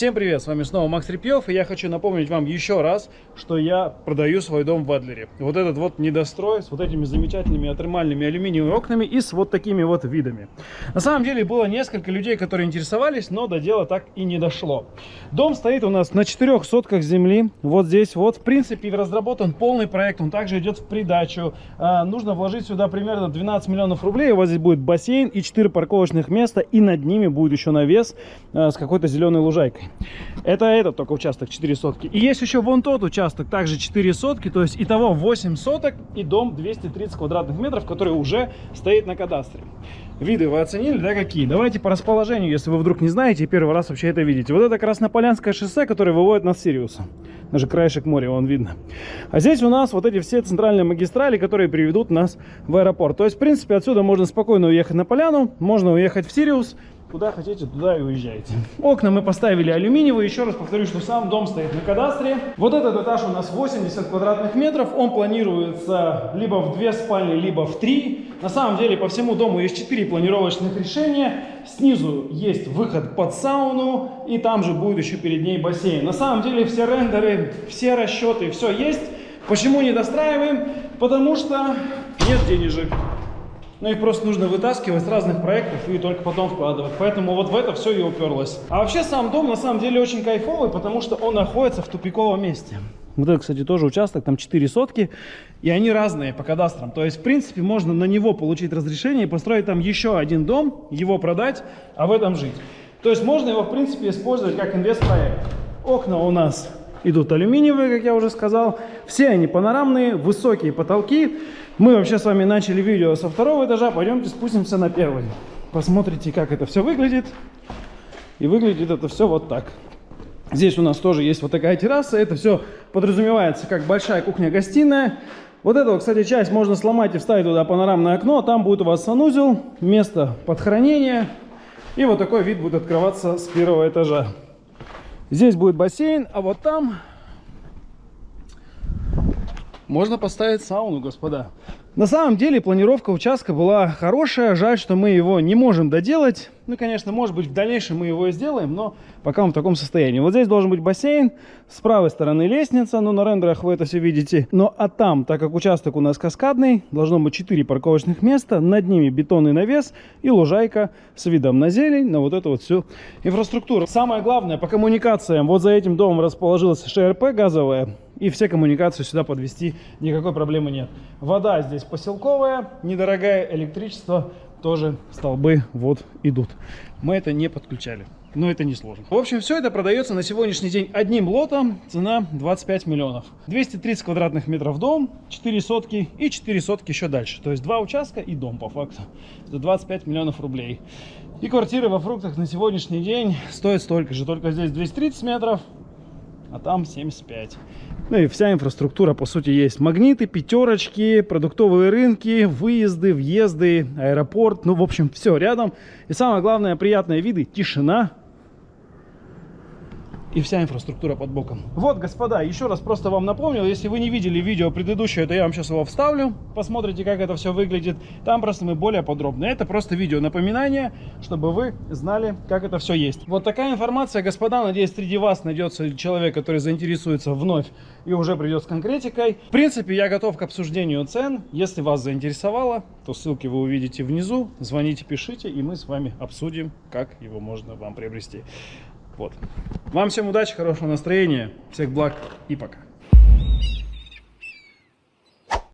Всем привет, с вами снова Макс Репьев, и я хочу напомнить вам еще раз, что я продаю свой дом в Адлере. Вот этот вот недострой с вот этими замечательными отрымальными алюминиевыми окнами и с вот такими вот видами. На самом деле было несколько людей, которые интересовались, но до дела так и не дошло. Дом стоит у нас на четырех сотках земли, вот здесь вот. В принципе, разработан полный проект, он также идет в придачу. А, нужно вложить сюда примерно 12 миллионов рублей, у вас здесь будет бассейн и 4 парковочных места, и над ними будет еще навес а, с какой-то зеленой лужайкой. Это этот только участок 4 сотки. И есть еще вон тот участок, также 4 сотки, то есть итого 8 соток и дом 230 квадратных метров, который уже стоит на кадастре. Виды вы оценили, да, какие? Давайте по расположению, если вы вдруг не знаете и первый раз вообще это видите. Вот это Краснополянское шоссе, которое выводит нас с Сириуса. Даже краешек моря, вон видно. А здесь у нас вот эти все центральные магистрали, которые приведут нас в аэропорт. То есть, в принципе, отсюда можно спокойно уехать на поляну, можно уехать в Сириус, Куда хотите, туда и уезжайте. Окна мы поставили алюминиевые. Еще раз повторю, что сам дом стоит на кадастре. Вот этот этаж у нас 80 квадратных метров. Он планируется либо в две спальни, либо в три. На самом деле по всему дому есть четыре планировочных решения. Снизу есть выход под сауну. И там же будет еще перед ней бассейн. На самом деле все рендеры, все расчеты, все есть. Почему не достраиваем? Потому что нет денежек. Но ну, их просто нужно вытаскивать с разных проектов и только потом вкладывать. Поэтому вот в это все и уперлось. А вообще сам дом на самом деле очень кайфовый, потому что он находится в тупиковом месте. Вот это, кстати, тоже участок, там 4 сотки, и они разные по кадастрам. То есть, в принципе, можно на него получить разрешение и построить там еще один дом, его продать, а в этом жить. То есть, можно его, в принципе, использовать как инвестпроект. Окна у нас идут алюминиевые, как я уже сказал. Все они панорамные, высокие потолки. Мы вообще с вами начали видео со второго этажа. Пойдемте спустимся на первый. Посмотрите, как это все выглядит. И выглядит это все вот так. Здесь у нас тоже есть вот такая терраса. Это все подразумевается как большая кухня-гостиная. Вот эту, кстати, часть можно сломать и вставить туда панорамное окно. Там будет у вас санузел, место под хранение. И вот такой вид будет открываться с первого этажа. Здесь будет бассейн, а вот там можно поставить сауну, господа. На самом деле планировка участка была хорошая. Жаль, что мы его не можем доделать. Ну, конечно, может быть, в дальнейшем мы его и сделаем, но пока он в таком состоянии. Вот здесь должен быть бассейн, с правой стороны лестница, ну, на рендерах вы это все видите. Но а там, так как участок у нас каскадный, должно быть 4 парковочных места, над ними бетонный навес и лужайка с видом на зелень, на вот эту вот всю инфраструктуру. Самое главное, по коммуникациям, вот за этим домом расположилась ШРП газовая, и все коммуникации сюда подвести никакой проблемы нет. Вода здесь поселковая, недорогая, электричество тоже столбы вот идут. Мы это не подключали, но это не сложно. В общем, все это продается на сегодняшний день одним лотом, цена 25 миллионов. 230 квадратных метров дом, 4 сотки и 4 сотки еще дальше. То есть два участка и дом по факту. За 25 миллионов рублей. И квартиры во фруктах на сегодняшний день стоят столько же, только здесь 230 метров, а там 75. Ну и вся инфраструктура, по сути, есть. Магниты, пятерочки, продуктовые рынки, выезды, въезды, аэропорт. Ну, в общем, все рядом. И самое главное, приятные виды, тишина, и вся инфраструктура под боком. Вот, господа, еще раз просто вам напомнил, если вы не видели видео предыдущее, то я вам сейчас его вставлю, посмотрите, как это все выглядит. Там просто мы более подробно. Это просто видео напоминание, чтобы вы знали, как это все есть. Вот такая информация, господа, надеюсь, среди вас найдется человек, который заинтересуется вновь и уже придет с конкретикой. В принципе, я готов к обсуждению цен. Если вас заинтересовало, то ссылки вы увидите внизу. Звоните, пишите, и мы с вами обсудим, как его можно вам приобрести. Вот. Вам всем удачи, хорошего настроения, всех благ и пока.